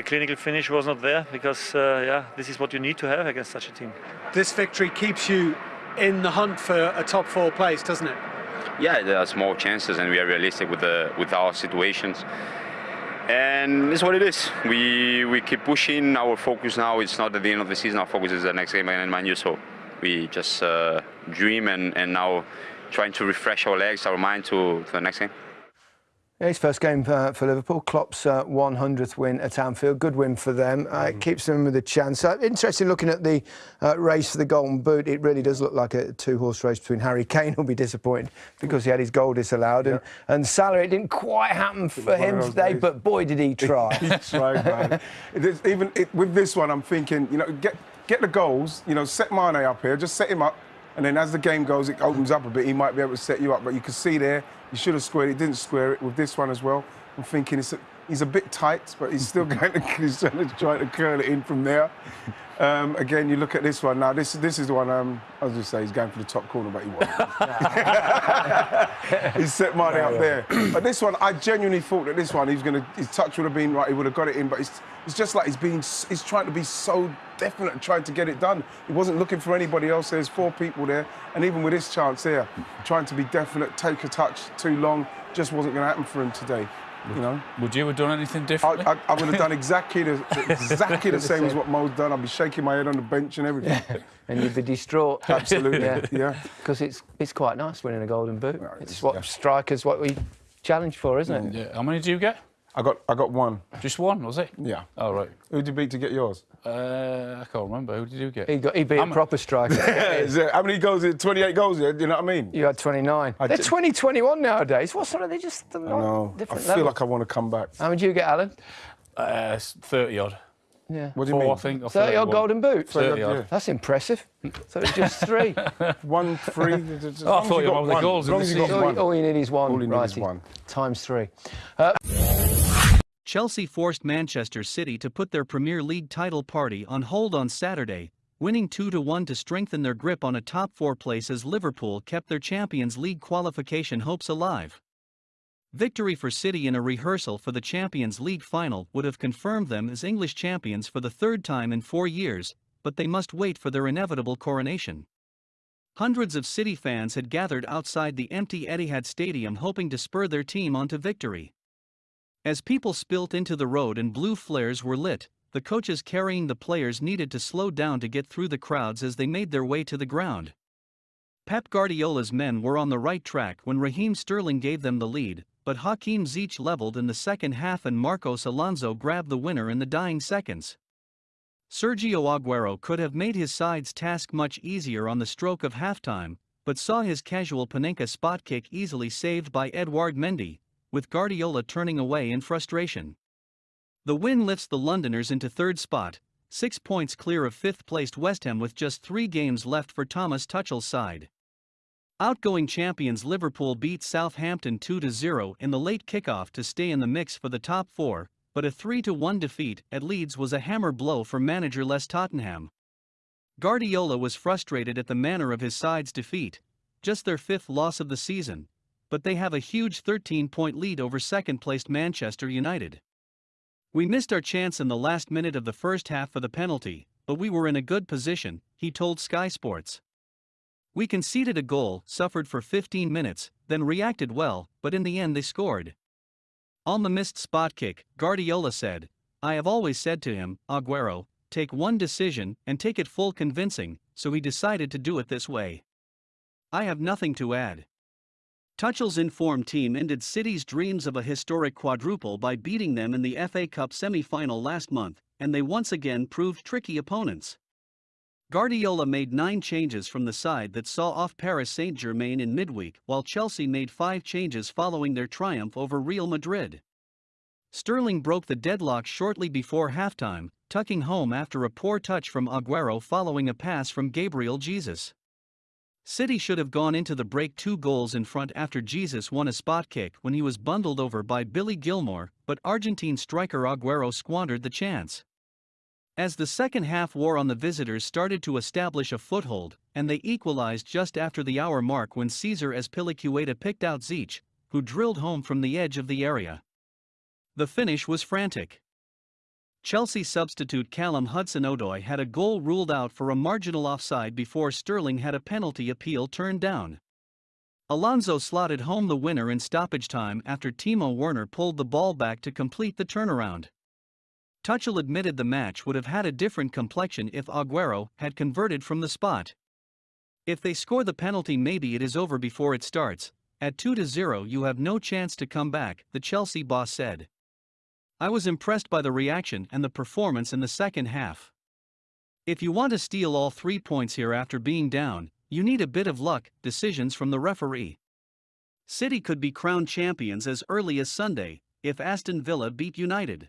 The clinical finish was not there because, uh, yeah, this is what you need to have against such a team. This victory keeps you in the hunt for a top four place, doesn't it? Yeah, there are small chances, and we are realistic with the with our situations. And it's what it is. We we keep pushing. Our focus now it's not at the end of the season. Our focus is the next game against Man U. So we just uh, dream and, and now trying to refresh our legs, our mind to, to the next game. Yeah, his first game uh, for Liverpool, Klopp's uh, 100th win at Anfield. Good win for them. Uh, It keeps them with a chance. Uh, interesting looking at the uh, race for the Golden Boot. It really does look like a two-horse race between Harry Kane, who'll be disappointed because he had his goal disallowed, and, and Salah. It didn't quite happen for him today, days. but boy, did he try. he tried, man. Is- even it, with this one, I'm thinking, you know, get get the goals. You know, set Mane up here, just set him up, and then as the game goes, it opens up a bit. He might be able to set you up, but you can see there, you should have squared it. Didn't square it with this one as well. I'm thinking it's a, he's a bit tight, but he's still going to he's trying to try to curl it in from there. Um, again, you look at this one now. This this is the one. Um, I was just say he's going for the top corner, but he won't. he's set Mane up there. But this one, I genuinely thought that this one, he was going to, his touch would have been right, he would have got it in. But it's, it's just like he's being, he's trying to be so definite, trying to get it done. He wasn't looking for anybody else. There's four people there, and even with this chance here, trying to be definite, take a touch too long, just wasn't going to happen for him today. You know, Would you have done anything I, differently? I, I would have done exactly the exactly the same as what Mo's done. I'd be shaking my head on the bench and everything. and you'd be distraught. Absolutely, Yeah. yeah. Because it's, it's quite nice winning a Golden Boot. Yeah, It's it's- what yeah. strikers, what we challenge for, isn't it? yeah. How many do you get? I got I got one. Just one, was it? Yeah. All right. Who did you beat to get yours? Uh, I can't remember. Who did you get? He, got, he beat a I'm- a proper striker. Is there- how many goals? is it? 28 goals. Yeah, you know what I mean? You had 29. I They're did- 20, 21 nowadays. What sort of? They just they're I not know. I feel level. like I want to come back. How many do you get, Alan? Uh, 30 odd. Yeah. What do you Four, mean? I think. or 30 odd golden boots. 30 Yeah. odd. That's impressive. So it's just three. One, three. as as Oh, I thought you got wanted the one. goals As long the as you got all, one. all you need is one. All you need is one. Times three. Chelsea forced Manchester City to put their Premier League title party on hold on Saturday, winning 2-1 to strengthen their grip on a top four place as Liverpool kept their Champions League qualification hopes alive. Victory for City in a rehearsal for the Champions League final would have confirmed them as English champions for the third time in four years, but they must wait for their inevitable coronation. Hundreds of City fans had gathered outside the empty Etihad Stadium hoping to spur their team on to victory. As people spilt into the road and blue flares were lit, the coaches carrying the players needed to slow down to get through the crowds as they made their way to the ground. Pep Guardiola's men were on the right track when Raheem Sterling gave them the lead, but Hakim Ziyech leveled in the second half and Marcos Alonso grabbed the winner in the dying seconds. Sergio Aguero could have made his side's task much easier on the stroke of halftime, but saw his casual Panenka spot kick easily saved by Edouard Mendy, with Guardiola turning away in frustration. The win lifts the Londoners into third spot, six points clear of fifth-placed West Ham with just three games left for Thomas Tuchel's side. Outgoing champions Liverpool beat Southampton 2-0 in the late kickoff to stay in the mix for the top four, but a 3-1 defeat at Leeds was a hammer blow for manager Les Tottenham. Guardiola was frustrated at the manner of his side's defeat, just their fifth loss of the season, but they have a huge 13-point lead over second-placed Manchester United. We missed our chance in the last minute of the first half for the penalty, but we were in a good position, he told Sky Sports. We conceded a goal, suffered for 15 minutes, then reacted well, but in the end they scored. On the missed spot kick, Guardiola said, I have always said to him, Aguero, take one decision and take it full convincing, so he decided to do it this way. I have nothing to add. Tuchel's informed team ended City's dreams of a historic quadruple by beating them in the FA Cup semi-final last month, and they once again proved tricky opponents. Guardiola made nine changes from the side that saw off Paris Saint-Germain in midweek, while Chelsea made five changes following their triumph over Real Madrid. Sterling broke the deadlock shortly before halftime, tucking home after a poor touch from Aguero following a pass from Gabriel Jesus. City should have gone into the break two goals in front after Jesus won a spot kick when he was bundled over by Billy Gilmour, but Argentine striker Aguero squandered the chance. As the second half wore on the visitors started to establish a foothold, and they equalized just after the hour mark when Cesar Azpilicueta picked out Ziyech, who drilled home from the edge of the area. The finish was frantic. Chelsea substitute Callum Hudson-Odoi had a goal ruled out for a marginal offside before Sterling had a penalty appeal turned down. Alonso slotted home the winner in stoppage time after Timo Werner pulled the ball back to complete the turnaround. Tuchel admitted the match would have had a different complexion if Aguero had converted from the spot. If they score the penalty, maybe it is over before it starts. At 2 0, you have no chance to come back, the Chelsea boss said. I was impressed by the reaction and the performance in the second half. If you want to steal all three points here after being down, you need a bit of luck, decisions from the referee. City could be crowned champions as early as Sunday if Aston Villa beat United.